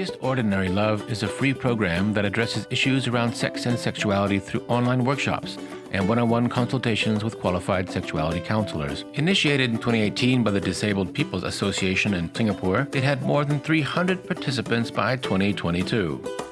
Just Ordinary Love is a free program that addresses issues around sex and sexuality through online workshops and one on one consultations with qualified sexuality counselors. Initiated in 2018 by the Disabled People's Association in Singapore, it had more than 300 participants by 2022.